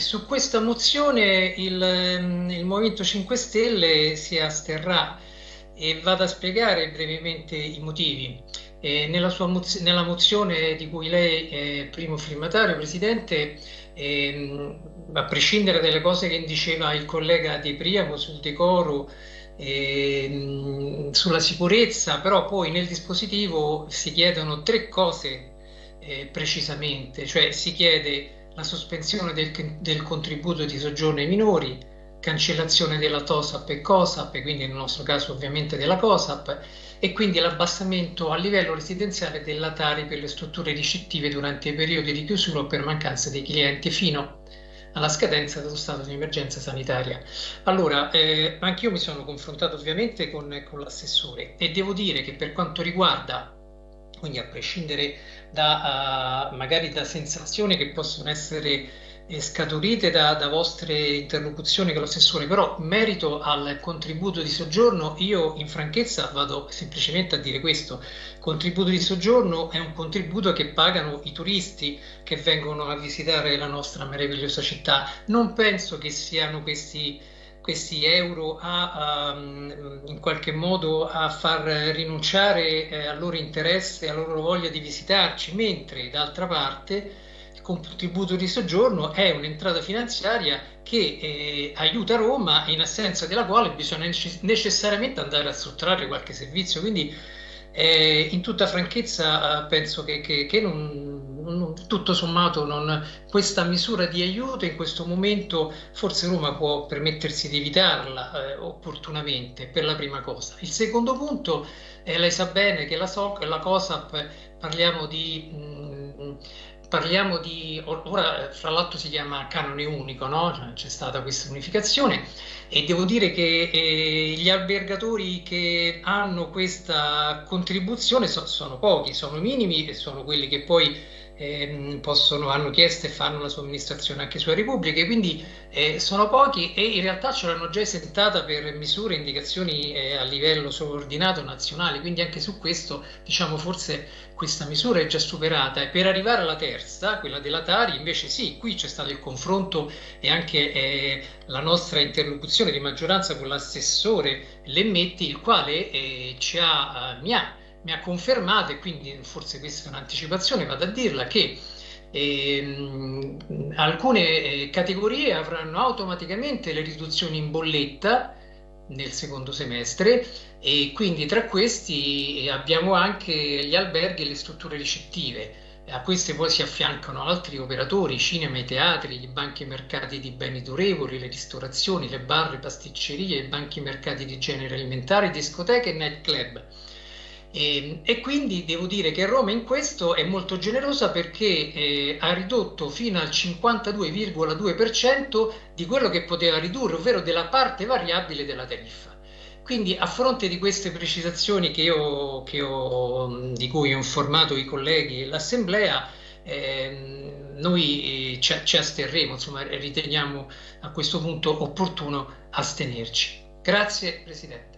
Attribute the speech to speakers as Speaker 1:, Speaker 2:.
Speaker 1: su questa mozione il, mm, il, Movimento 5 Stelle si asterrà e vado a spiegare brevemente i motivi. Eh, nella, moz nella, mozione di cui lei è primo firmatario, Presidente, eh, a prescindere dalle cose che diceva il collega Di Priamo sul decoro, eh, sulla sicurezza, però poi nel dispositivo si chiedono tre cose eh, precisamente, cioè si chiede la sospensione del, del, contributo di soggiorno ai minori, cancellazione della TOSAP e COSAP, quindi nel nostro caso ovviamente della COSAP, e quindi l'abbassamento a livello residenziale della Tari per le strutture ricettive durante i periodi di chiusura o per mancanza dei clienti fino alla scadenza dello stato di emergenza sanitaria. Allora, eh, anche mi sono confrontato ovviamente con, con l'assessore e devo dire che per quanto riguarda quindi a prescindere da uh, magari da sensazioni che possono essere eh, scaturite da, da, vostre interlocuzioni con l'assessore, però merito al contributo di soggiorno io in franchezza vado semplicemente a dire questo, contributo di soggiorno è un contributo che pagano i turisti che vengono a visitare la nostra meravigliosa città, non penso che siano questi questi euro a, a, in qualche modo a far rinunciare eh, al loro interesse, alla loro voglia di visitarci, mentre d'altra parte il contributo di soggiorno è un'entrata finanziaria che eh, aiuta Roma in assenza della quale bisogna necessariamente andare a sottrarre qualche servizio. Quindi eh, in tutta franchezza penso che, che, che non, tutto sommato non, questa misura di aiuto in questo momento forse Roma può permettersi di evitarla eh, opportunamente per la prima cosa. Il secondo punto, eh, lei sa bene che la, SOC, la COSAP parliamo di... Mh, mm, parliamo di, ora fra l'altro si chiama canone unico, no? Cioè, c'è stata questa unificazione e devo dire che eh, gli albergatori che hanno questa contribuzione so, sono pochi, sono minimi e sono quelli che poi eh, possono, hanno chiesto e fanno la somministrazione anche sulle repubbliche, quindi eh, sono pochi e in realtà ce l'hanno già esentata per misure e indicazioni eh, a livello sovraordinato nazionale, quindi anche su questo diciamo forse questa misura è già superata. E per arrivare alla terza, quella della Tari, invece sì, qui c'è stato il confronto e anche eh, la nostra interlocuzione di maggioranza con l'assessore Lemmetti, il quale eh, ci ha, mi ha mi ha confermato, e quindi forse questa è un'anticipazione, vado a dirla, che ehm, alcune eh, categorie avranno automaticamente le riduzioni in bolletta nel secondo semestre e quindi tra questi abbiamo anche gli alberghi e le strutture ricettive. A queste poi si affiancano altri operatori, cinema, i teatri, i banchi mercati di beni durevoli, le ristorazioni, le bar, le pasticcerie, i banchi mercati di genere alimentare, discoteche e nightclub. E, ehm, e, quindi devo dire che Roma in questo è molto generosa perché eh, ha ridotto fino al 52,2% di quello che poteva ridurre, ovvero della parte variabile della tariffa. Quindi a fronte di queste precisazioni che io, che ho, di cui ho informato i colleghi e l'Assemblea, eh, noi ci, ci asterremo, insomma riteniamo a questo punto opportuno astenerci. Grazie Presidente.